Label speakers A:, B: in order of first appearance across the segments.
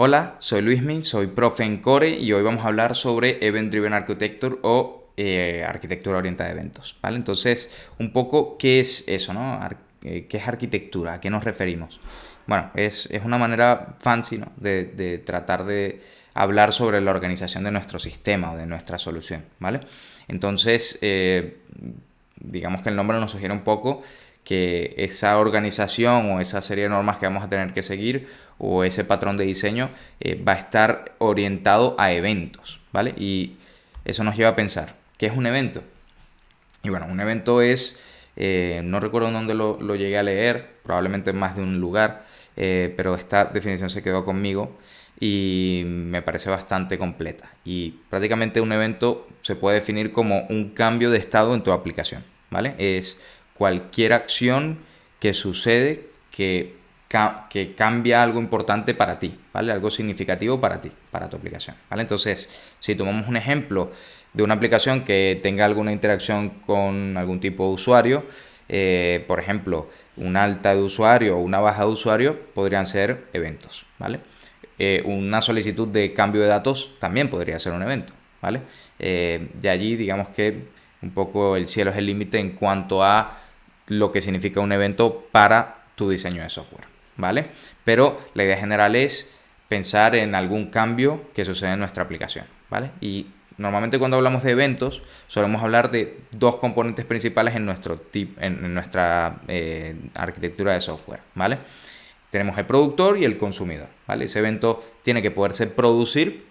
A: Hola, soy Luismi, soy profe en Core y hoy vamos a hablar sobre Event Driven Architecture o eh, arquitectura orientada a eventos. ¿vale? Entonces, un poco, ¿qué es eso? No? Eh, ¿Qué es arquitectura? ¿A qué nos referimos? Bueno, es, una manera fancy de, tratar de hablar sobre la organización de nuestro sistema o de nuestra solución. ¿vale? Entonces, eh, digamos que el nombre nos sugiere un poco que esa organización o esa serie de normas que vamos a tener que seguir o ese patrón de diseño eh, va a estar orientado a eventos, ¿vale? Y eso nos lleva a pensar, ¿qué es un evento? Y bueno, un evento es, eh, no recuerdo dónde lo, llegué a leer, probablemente en más de un lugar, eh, pero esta definición se quedó conmigo y me parece bastante completa. Y prácticamente un evento se puede definir como un cambio de estado en tu aplicación, ¿vale? Es cualquier acción que sucede que, que cambia algo importante para ti, ¿vale? Algo significativo para ti, para tu aplicación, ¿vale? Entonces, si tomamos un ejemplo de una aplicación que tenga alguna interacción con algún tipo de usuario, eh, por ejemplo, una alta de usuario o una baja de usuario podrían ser eventos, ¿vale? Eh, una solicitud de cambio de datos también podría ser un evento, ¿vale? Eh, de allí, digamos que un poco el cielo es el límite en cuanto a lo que significa un evento para tu diseño de software, ¿vale? Pero la idea general es pensar en algún cambio que sucede en nuestra aplicación, ¿vale? Y normalmente cuando hablamos de eventos solemos hablar de dos componentes principales en, nuestro en, nuestra eh, arquitectura de software, ¿vale? Tenemos el productor y el consumidor, ¿vale? Ese evento tiene que poderse producir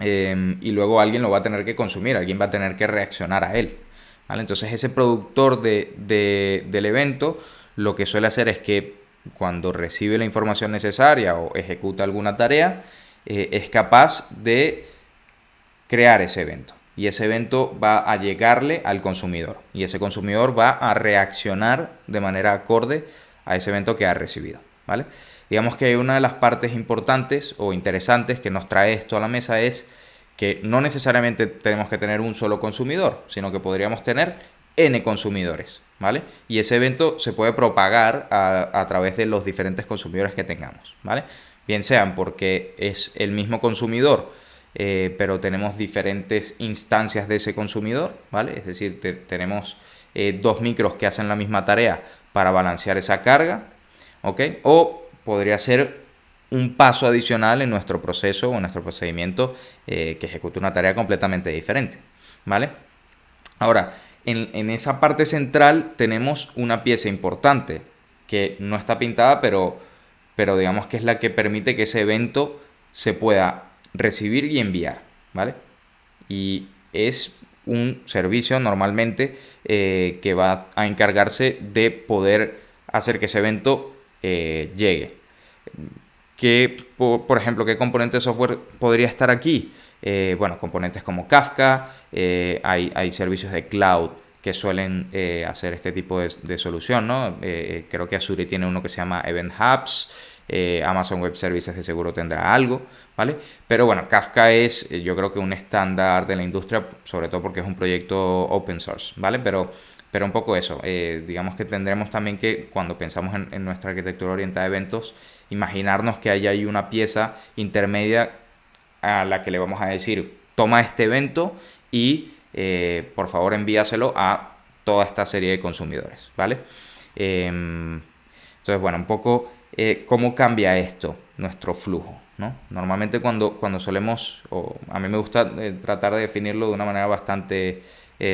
A: em, y luego alguien lo va a tener que consumir, alguien va a tener que reaccionar a él, entonces ese productor del evento lo que suele hacer es que cuando recibe la información necesaria o ejecuta alguna tarea, eh, es capaz de crear ese evento. Y ese evento va a llegarle al consumidor. Y ese consumidor va a reaccionar de manera acorde a ese evento que ha recibido. ¿vale? Digamos que una de las partes importantes o interesantes que nos trae esto a la mesa es que no necesariamente tenemos que tener un solo consumidor, sino que podríamos tener N consumidores, ¿vale? Y ese evento se puede propagar a, través de los diferentes consumidores que tengamos, ¿vale? Bien sean porque es el mismo consumidor, eh, pero tenemos diferentes instancias de ese consumidor, ¿vale? Es decir, tenemos eh, dos micros que hacen la misma tarea para balancear esa carga, ¿ok? O podría ser un paso adicional en nuestro proceso o en nuestro procedimiento eh, que ejecuta una tarea completamente diferente. ¿Vale? Ahora, en, esa parte central tenemos una pieza importante que no está pintada, pero, pero digamos que es la que permite que ese evento se pueda recibir y enviar. ¿Vale? Y es un servicio normalmente eh, que va a encargarse de poder hacer que ese evento eh, llegue ¿Qué, por, ejemplo, qué componente de software podría estar aquí? Eh, bueno, componentes como Kafka, eh, hay, servicios de cloud que suelen eh, hacer este tipo de, solución, ¿no? creo que Azure tiene uno que se llama Event Hubs, Amazon Web Services de seguro tendrá algo, ¿vale? Pero bueno, Kafka es yo creo que un estándar de la industria, sobre todo porque es un proyecto open source, ¿vale? Pero, pero un poco eso, digamos que tendremos también que cuando pensamos en, nuestra arquitectura orientada a eventos, imaginarnos que hay ahí una pieza intermedia a la que le vamos a decir, toma este evento y eh, por favor envíaselo a toda esta serie de consumidores, ¿vale? Em, entonces, bueno, un poco eh, cómo cambia esto, nuestro flujo, ¿no? Normalmente cuando, cuando solemos, o a mí me gusta eh, tratar de definirlo de una manera bastante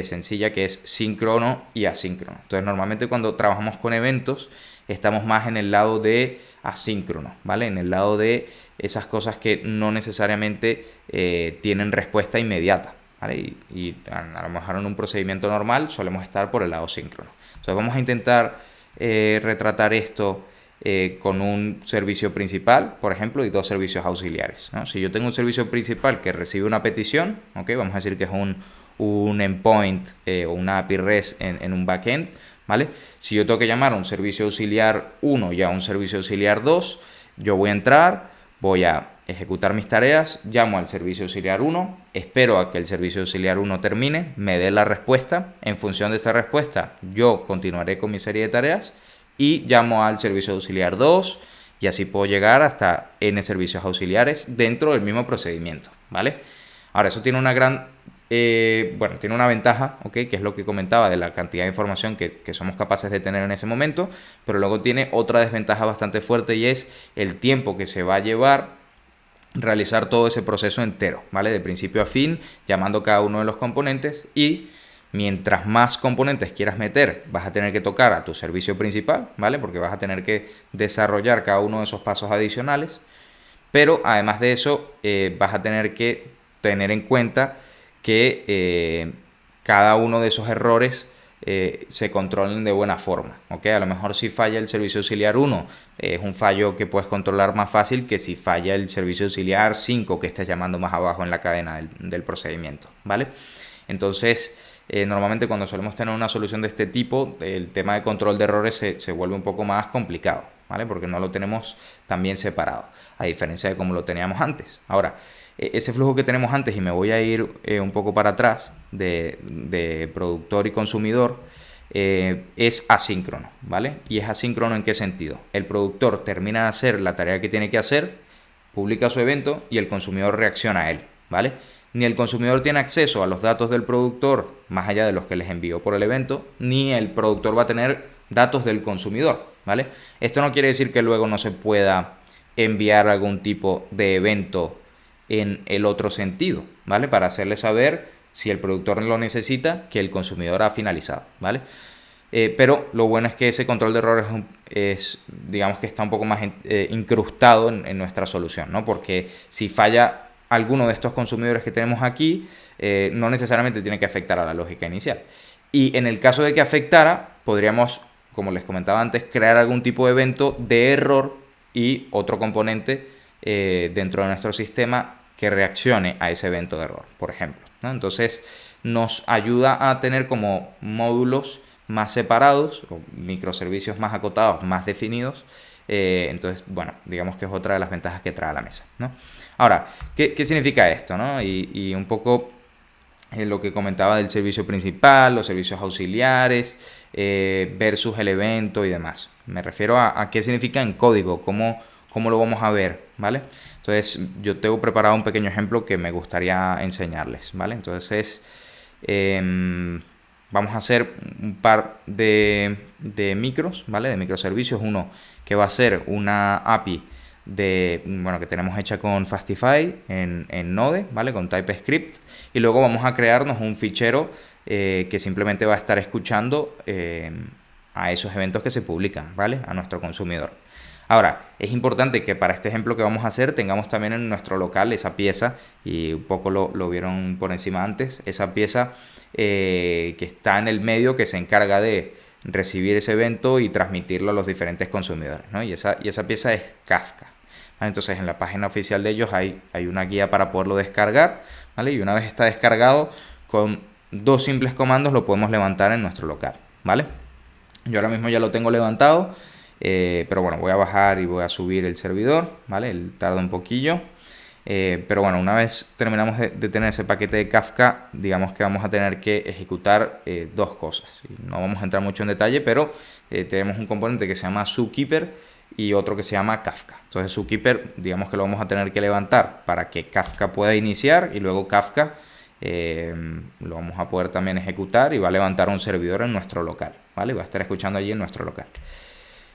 A: sencilla, que es síncrono y asíncrono. Entonces, normalmente cuando trabajamos con eventos, estamos más en el lado de asíncrono, ¿vale? En el lado de esas cosas que no necesariamente eh, tienen respuesta inmediata, ¿vale? Y, a, lo mejor en un procedimiento normal solemos estar por el lado síncrono. Entonces vamos a intentar eh, retratar esto eh, con un servicio principal, por ejemplo, y dos servicios auxiliares. Si yo tengo un servicio principal que recibe una petición, ¿ok? Vamos a decir que es un, un endpoint o una API REST en, en un backend, ¿vale? Si yo tengo que llamar a un servicio auxiliar 1 y a un servicio auxiliar 2, yo voy a entrar, voy a ejecutar mis tareas, llamo al servicio auxiliar 1, espero a que el servicio auxiliar 1 termine, me dé la respuesta, en función de esa respuesta yo continuaré con mi serie de tareas y llamo al servicio auxiliar 2 y así puedo llegar hasta n servicios auxiliares dentro del mismo procedimiento, ¿vale? Ahora, eso tiene una gran, eh, bueno, tiene una ventaja, ¿ok? Que es lo que comentaba de la cantidad de información que, que, somos capaces de tener en ese momento, pero luego tiene otra desventaja bastante fuerte y es el tiempo que se va a llevar realizar todo ese proceso entero, ¿vale? De principio a fin, llamando cada uno de los componentes y mientras más componentes quieras meter, vas a tener que tocar a tu servicio principal, ¿vale? Porque vas a tener que desarrollar cada uno de esos pasos adicionales, pero además de eso, eh, vas a tener que tener en cuenta que eh, cada uno de esos errores eh, se controlen de buena forma. ¿ok? A lo mejor si falla el servicio auxiliar 1 es un fallo que puedes controlar más fácil que si falla el servicio auxiliar 5 que estás llamando más abajo en la cadena del, procedimiento. ¿vale? Entonces, eh, normalmente cuando solemos tener una solución de este tipo, el tema de control de errores se, se vuelve un poco más complicado, ¿vale? Porque no lo tenemos tan bien separado, a diferencia de como lo teníamos antes. Ahora, ese flujo que tenemos antes, y me voy a ir eh, un poco para atrás, de, productor y consumidor, eh, es asíncrono, ¿vale? Y es asíncrono en qué sentido? El productor termina de hacer la tarea que tiene que hacer, publica su evento y el consumidor reacciona a él, ¿vale? Ni el consumidor tiene acceso a los datos del productor, más allá de los que les envió por el evento, ni el productor va a tener datos del consumidor, ¿vale? Esto no quiere decir que luego no se pueda enviar algún tipo de evento en el otro sentido, ¿vale? Para hacerle saber si el productor lo necesita, que el consumidor ha finalizado, ¿vale? Eh, pero lo bueno es que ese control de errores es, digamos que está un poco más eh, incrustado en, nuestra solución, ¿no? Porque si falla alguno de estos consumidores que tenemos aquí, eh, no necesariamente tiene que afectar a la lógica inicial. Y en el caso de que afectara, podríamos, como les comentaba antes, crear algún tipo de evento de error y otro componente eh, dentro de nuestro sistema que reaccione a ese evento de error, por ejemplo. Entonces nos ayuda a tener como módulos más separados o microservicios más acotados, más definidos. Eh, entonces, bueno, digamos que es otra de las ventajas que trae la mesa. Ahora, ¿qué, significa esto? Y, un poco eh, lo que comentaba del servicio principal, los servicios auxiliares, versus el evento y demás. Me refiero a qué significa en código, cómo cómo lo vamos a ver, ¿vale? Entonces yo tengo preparado un pequeño ejemplo que me gustaría enseñarles, ¿vale? Entonces em, vamos a hacer un par de, micros, ¿vale? De microservicios, uno que va a ser una API de, bueno, que tenemos hecha con Fastify en, Node, ¿vale? Con TypeScript. Y luego vamos a crearnos un fichero eh, que simplemente va a estar escuchando em, a esos eventos que se publican, ¿vale? A nuestro consumidor. Ahora, es importante que para este ejemplo que vamos a hacer tengamos también en nuestro local esa pieza, y un poco lo, vieron por encima antes, esa pieza eh, que está en el medio que se encarga de recibir ese evento y transmitirlo a los diferentes consumidores. ¿no? Y, esa, y esa pieza es Kafka. Entonces en la página oficial de ellos hay, hay una guía para poderlo descargar. ¿vale? Y una vez está descargado, con dos simples comandos lo podemos levantar en nuestro local. ¿vale? Yo ahora mismo ya lo tengo levantado. Eh, pero bueno, voy a bajar y voy a subir el servidor, ¿vale? El tarda un poquillo. Eh, pero bueno, una vez terminamos de, tener ese paquete de Kafka, digamos que vamos a tener que ejecutar eh, dos cosas. No vamos a entrar mucho en detalle, pero tenemos un componente que se llama Zookeeper y otro que se llama Kafka. Entonces Zookeeper, digamos que lo vamos a tener que levantar para que Kafka pueda iniciar y luego Kafka lo vamos a poder también ejecutar y va a levantar un servidor en nuestro local, ¿vale? Va a estar escuchando allí en nuestro local.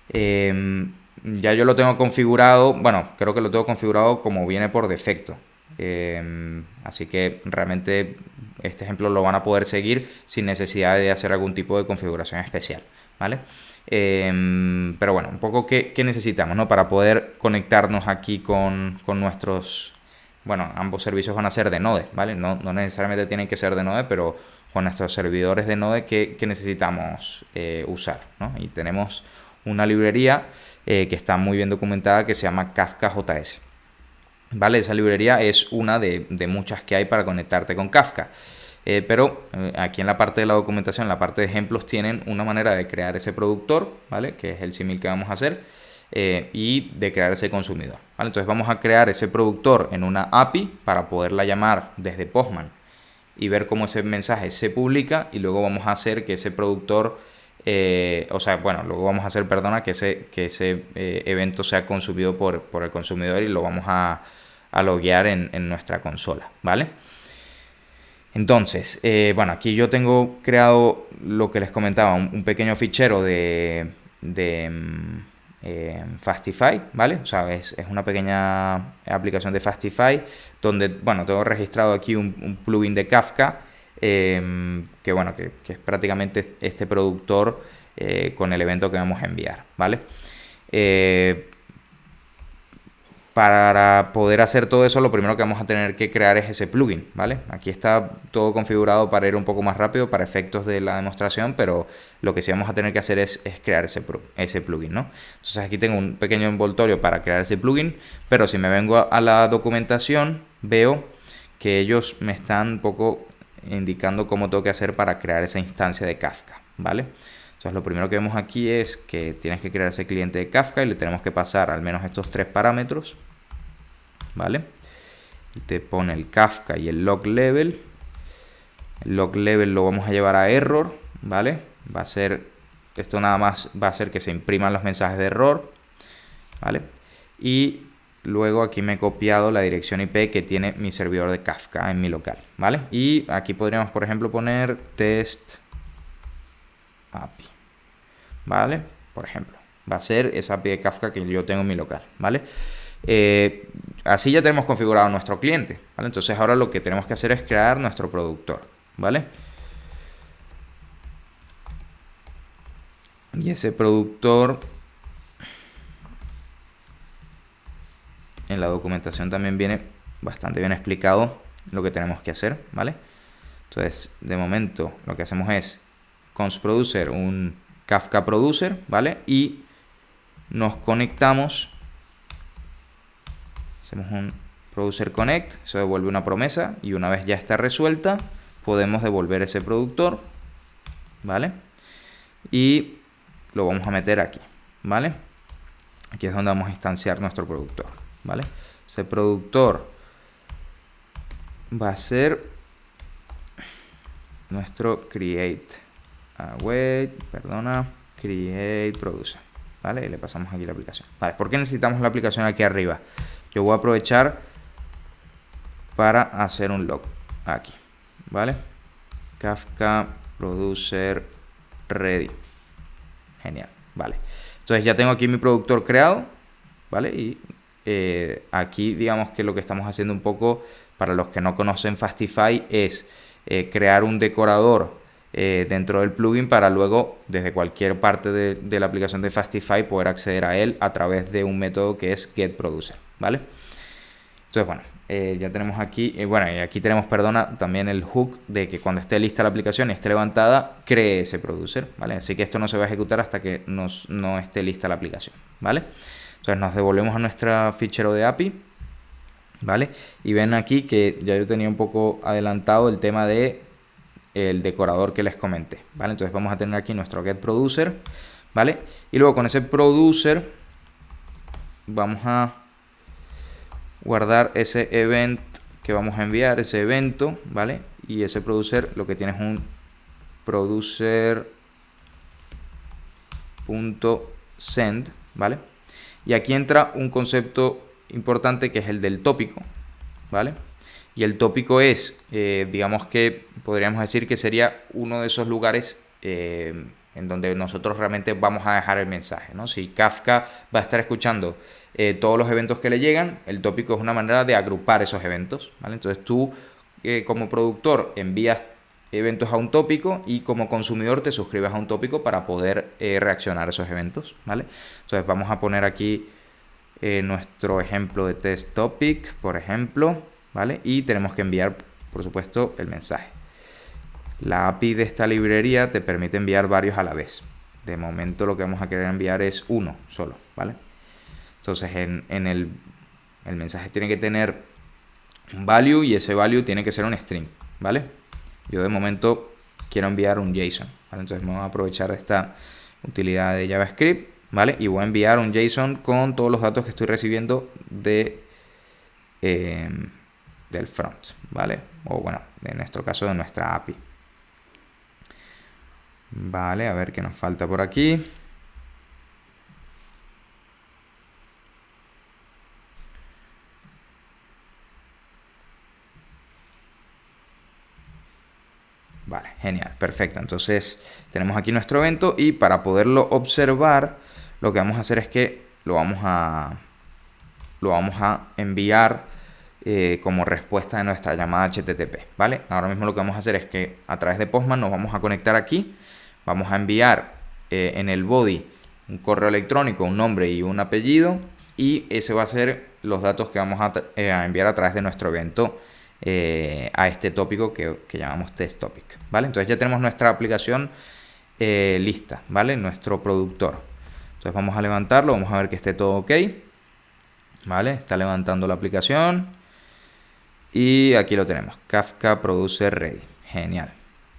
A: Em, ya yo lo tengo configurado, bueno, creo que lo tengo configurado como viene por defecto. Em, así que realmente este ejemplo lo van a poder seguir sin necesidad de hacer algún tipo de configuración especial, ¿vale? Em, pero bueno, un poco qué, necesitamos, ¿no? Para poder conectarnos aquí con, nuestros, bueno, ambos servicios van a ser de Node, ¿vale? No, necesariamente tienen que ser de Node, pero con nuestros servidores de Node que, necesitamos eh, usar, ¿no? Y tenemos una librería eh, que está muy bien documentada que se llama Kafka JS. ¿Vale? Esa librería es una de, muchas que hay para conectarte con Kafka. Eh, pero aquí en la parte de la documentación, en la parte de ejemplos, tienen una manera de crear ese productor, ¿vale? Que es el símil que vamos a hacer, y de crear ese consumidor. Entonces vamos a crear ese productor en una API para poderla llamar desde Postman y ver cómo ese mensaje se publica y luego vamos a hacer que ese productor eh, o sea, bueno, luego vamos a hacer, perdona, que ese, que ese eh, evento sea consumido por, el consumidor y lo vamos a, a loguear en, nuestra consola, ¿vale? Entonces, eh, bueno, aquí yo tengo creado lo que les comentaba, un, pequeño fichero de, de Fastify, ¿vale? O sea, es, una pequeña aplicación de Fastify donde, bueno, tengo registrado aquí un plugin de Kafka Em, que bueno, que, es prácticamente este productor eh, con el evento que vamos a enviar, ¿vale? Para poder hacer todo eso, lo primero que vamos a tener que crear es ese plugin, ¿vale? Aquí está todo configurado para ir un poco más rápido para efectos de la demostración, pero lo que sí vamos a tener que hacer es, crear ese, ese plugin, ¿no? Entonces aquí tengo un pequeño envoltorio para crear ese plugin, pero si me vengo a la documentación, veo que ellos me están un poco indicando cómo tengo que hacer para crear esa instancia de Kafka, ¿vale? Entonces lo primero que vemos aquí es que tienes que crear ese cliente de Kafka y le tenemos que pasar al menos estos tres parámetros, ¿vale? Te pone el Kafka y el log level. El log level lo vamos a llevar a error, ¿vale? Va a ser, esto nada más va a hacer que se impriman los mensajes de error, ¿vale? Y Luego aquí me he copiado la dirección IP que tiene mi servidor de Kafka en mi local, ¿vale? Y aquí podríamos, por ejemplo, poner test API, ¿vale? Por ejemplo, va a ser esa API de Kafka que yo tengo en mi local, ¿vale? Eh, así ya tenemos configurado nuestro cliente. Entonces ahora lo que tenemos que hacer es crear nuestro productor, ¿vale? Y ese productor en la documentación también viene bastante bien explicado lo que tenemos que hacer, ¿vale? Entonces, de momento, lo que hacemos es const producer un Kafka producer, ¿vale? Y nos conectamos, hacemos un producer connect, eso devuelve una promesa y una vez ya está resuelta, podemos devolver ese productor, ¿vale? Y lo vamos a meter aquí, ¿vale? Aquí es donde vamos a instanciar nuestro productor. ¿vale? Ese productor va a ser nuestro create await, perdona, create producer, ¿vale? Y le pasamos aquí la aplicación. Vale, ¿por qué necesitamos la aplicación aquí arriba? Yo voy a aprovechar para hacer un log aquí, ¿vale? Kafka producer ready. Genial, vale. Entonces ya tengo aquí mi productor creado, ¿vale? Y eh, aquí digamos que lo que estamos haciendo un poco, para los que no conocen Fastify, es eh, crear un decorador eh, dentro del plugin para luego desde cualquier parte de, la aplicación de Fastify poder acceder a él a través de un método que es getProducer, ¿vale? Entonces, bueno, ya tenemos aquí, bueno, y aquí tenemos, perdona, también el hook de que cuando esté lista la aplicación y esté levantada, cree ese producer, ¿vale? Así que esto no se va a ejecutar hasta que nos, no esté lista la aplicación, ¿vale? Entonces nos devolvemos a nuestra fichero de API, ¿vale? Y ven aquí que ya yo tenía un poco adelantado el tema de el decorador que les comenté, ¿vale? Entonces vamos a tener aquí nuestro get producer, ¿vale? Y luego con ese producer vamos a guardar ese event que vamos a enviar, ese evento, ¿vale? Y ese producer lo que tiene es un producer.send, ¿vale? Y aquí entra un concepto importante que es el del tópico, ¿vale? Y el tópico es, eh, digamos que podríamos decir que sería uno de esos lugares eh, en donde nosotros realmente vamos a dejar el mensaje, ¿no? Si Kafka va a estar escuchando eh, todos los eventos que le llegan, el tópico es una manera de agrupar esos eventos, ¿vale? Entonces tú como productor envías eventos a un tópico y como consumidor te suscribes a un tópico para poder reaccionar a esos eventos, ¿vale? Entonces vamos a poner aquí nuestro ejemplo de test topic, por ejemplo, ¿vale? Y tenemos que enviar, por supuesto, el mensaje. La API de esta librería te permite enviar varios a la vez. De momento lo que vamos a querer enviar es uno solo, ¿vale? Entonces en, en el, el mensaje tiene que tener un value y ese value tiene que ser un string, ¿vale? Yo de momento quiero enviar un JSON, ¿vale? Entonces voy a aprovechar esta utilidad de JavaScript, ¿vale? Y voy a enviar un JSON con todos los datos que estoy recibiendo de, em, del front, ¿vale? O bueno, en nuestro caso de nuestra API. Vale, a ver qué nos falta por aquí. Vale, genial, perfecto. Entonces tenemos aquí nuestro evento y para poderlo observar, lo que vamos a hacer es que lo vamos a, lo vamos a enviar eh, como respuesta de nuestra llamada HTTP, ¿vale? Ahora mismo lo que vamos a hacer es que a través de Postman nos vamos a conectar aquí, vamos a enviar eh, en el body un correo electrónico, un nombre y un apellido y ese va a ser los datos que vamos a, eh, enviar a través de nuestro evento a este tópico que, llamamos test topic, ¿vale? Entonces ya tenemos nuestra aplicación lista, ¿vale? Nuestro productor. Entonces vamos a levantarlo, vamos a ver que esté todo ok, ¿vale? Está levantando la aplicación y aquí lo tenemos, Kafka Producer Ready, genial,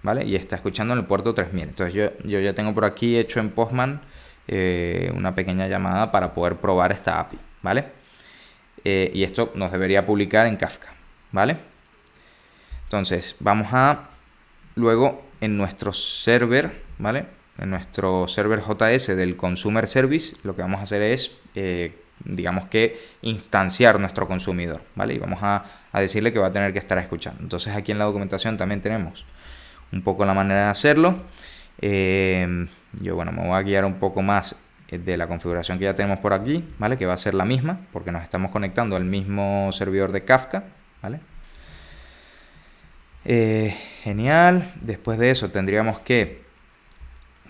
A: ¿vale? Y está escuchando en el puerto 3000. Entonces yo, yo ya tengo por aquí hecho en Postman eh, una pequeña llamada para poder probar esta API, ¿vale? y esto nos debería publicar en Kafka, ¿vale? Entonces, vamos a luego en nuestro server, ¿vale? En nuestro server JS del Consumer Service, lo que vamos a hacer es, eh, digamos que, instanciar nuestro consumidor, ¿vale? Y vamos a, decirle que va a tener que estar escuchando. Entonces, aquí en la documentación también tenemos un poco la manera de hacerlo. Eh, yo, bueno, me voy a guiar un poco más de la configuración que ya tenemos por aquí, ¿vale? Que va a ser la misma, porque nos estamos conectando al mismo servidor de Kafka, ¿vale? Eh, genial. Después de eso tendríamos que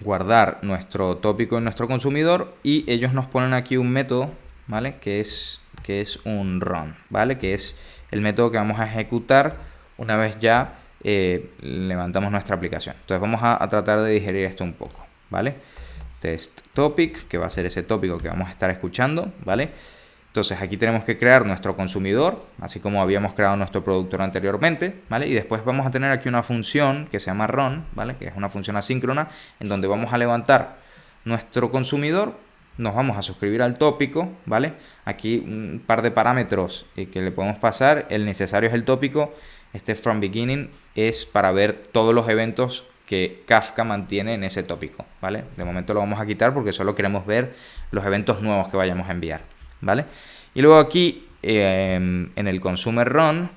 A: guardar nuestro tópico en nuestro consumidor y ellos nos ponen aquí un método, ¿vale? Que es, que es un run, ¿vale? Que es el método que vamos a ejecutar una vez ya eh, levantamos nuestra aplicación. Entonces vamos a, a, tratar de digerir esto un poco, ¿vale? Test topic, que va a ser ese tópico que vamos a estar escuchando, ¿vale? Entonces aquí tenemos que crear nuestro consumidor, así como habíamos creado nuestro productor anteriormente, ¿vale? Y después vamos a tener aquí una función que se llama run, ¿vale? Que es una función asíncrona en donde vamos a levantar nuestro consumidor, nos vamos a suscribir al tópico, ¿vale? Aquí un par de parámetros eh, que le podemos pasar, el necesario es el tópico, este from beginning es para ver todos los eventos que Kafka mantiene en ese tópico, ¿vale? De momento lo vamos a quitar porque solo queremos ver los eventos nuevos que vayamos a enviar. ¿vale? Y luego aquí em, en el consumer run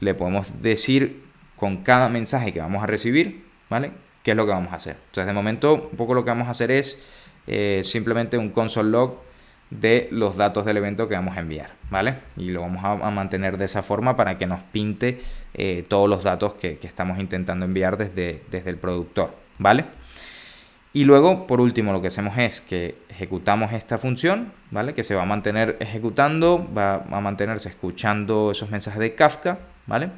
A: le podemos decir con cada mensaje que vamos a recibir, ¿vale? ¿Qué es lo que vamos a hacer? Entonces de momento un poco lo que vamos a hacer es eh, simplemente un console log de los datos del evento que vamos a enviar, ¿vale? Y lo vamos a, mantener de esa forma para que nos pinte eh, todos los datos que, que, estamos intentando enviar desde, desde el productor, ¿vale? Y luego, por último, lo que hacemos es que ejecutamos esta función, ¿vale? Que se va a mantener ejecutando, va a mantenerse escuchando esos mensajes de Kafka, ¿vale?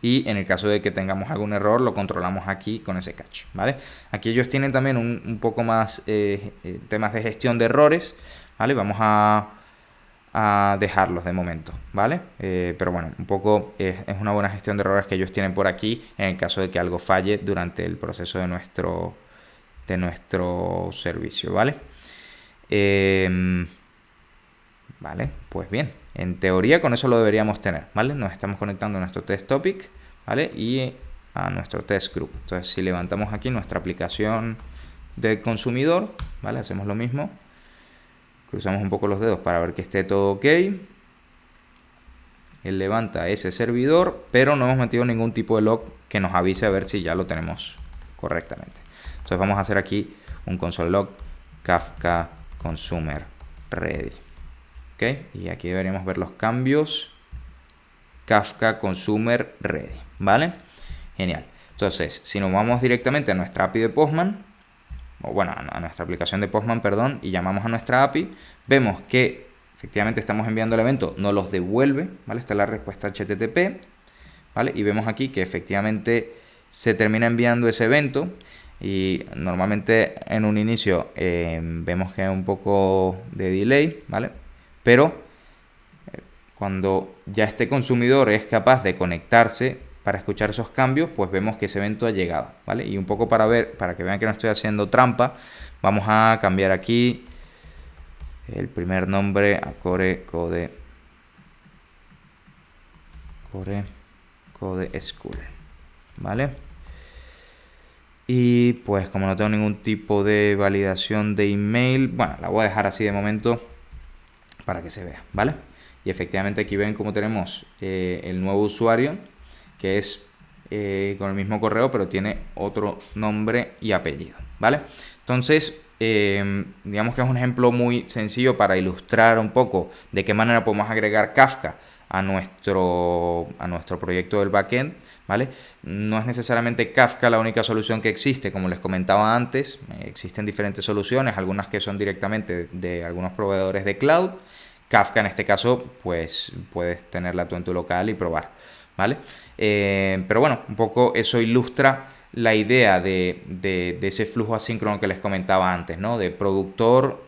A: Y en el caso de que tengamos algún error, lo controlamos aquí con ese catch, ¿vale? Aquí ellos tienen también un, poco más eh, eh, temas de gestión de errores, ¿vale? Vamos a, dejarlos de momento, ¿vale? Eh, pero bueno, un poco es una buena gestión de errores que ellos tienen por aquí en el caso de que algo falle durante el proceso de nuestro de nuestro servicio, ¿vale? Em, vale, pues bien, en teoría con eso lo deberíamos tener, ¿vale? Nos estamos conectando a nuestro test topic, ¿vale? Y a nuestro test group. Entonces, si levantamos aquí nuestra aplicación del consumidor, ¿vale? Hacemos lo mismo. Cruzamos un poco los dedos para ver que esté todo ok. Él levanta ese servidor, pero no hemos metido ningún tipo de log que nos avise a ver si ya lo tenemos correctamente. Entonces vamos a hacer aquí un console log kafka consumer ready. Y aquí deberíamos ver los cambios. Kafka consumer ready. ¿Vale? Genial. Entonces, si nos vamos directamente a nuestra API de Postman, o bueno, a nuestra aplicación de Postman, perdón, y llamamos a nuestra API, vemos que efectivamente estamos enviando el evento, no los devuelve, ¿vale? Esta es la respuesta HTTP, ¿vale? Y vemos aquí que efectivamente se termina enviando ese evento y normalmente en un inicio eh, vemos que hay un poco de delay, ¿vale? Pero eh, cuando ya este consumidor es capaz de conectarse para escuchar esos cambios, pues vemos que ese evento ha llegado, ¿vale? Y un poco para ver, para que vean que no estoy haciendo trampa, vamos a cambiar aquí el primer nombre a core code core code school, ¿vale? Y pues como no tengo ningún tipo de validación de email, bueno, la voy a dejar así de momento para que se vea, ¿vale? Y efectivamente aquí ven cómo tenemos eh, el nuevo usuario, que es eh, con el mismo correo, pero tiene otro nombre y apellido, ¿vale? Entonces, eh, digamos que es un ejemplo muy sencillo para ilustrar un poco de qué manera podemos agregar Kafka a nuestro, a nuestro proyecto del backend, ¿vale? No es necesariamente Kafka la única solución que existe, como les comentaba antes, existen diferentes soluciones, algunas que son directamente de algunos proveedores de cloud, Kafka en este caso, pues puedes tenerla tú en tu local y probar, ¿vale? Eh, pero bueno, un poco eso ilustra la idea de, de, ese flujo asíncrono que les comentaba antes, ¿no? De productor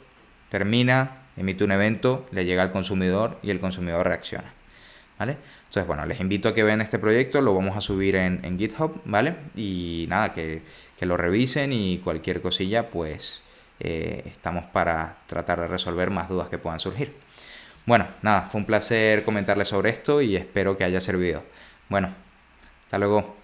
A: termina, emite un evento, le llega al consumidor y el consumidor reacciona. ¿Vale? Entonces, bueno, les invito a que vean este proyecto, lo vamos a subir en, GitHub, ¿vale? Y nada, que, lo revisen y cualquier cosilla, pues eh, estamos para tratar de resolver más dudas que puedan surgir. Bueno, nada, fue un placer comentarles sobre esto y espero que haya servido. Bueno, hasta luego.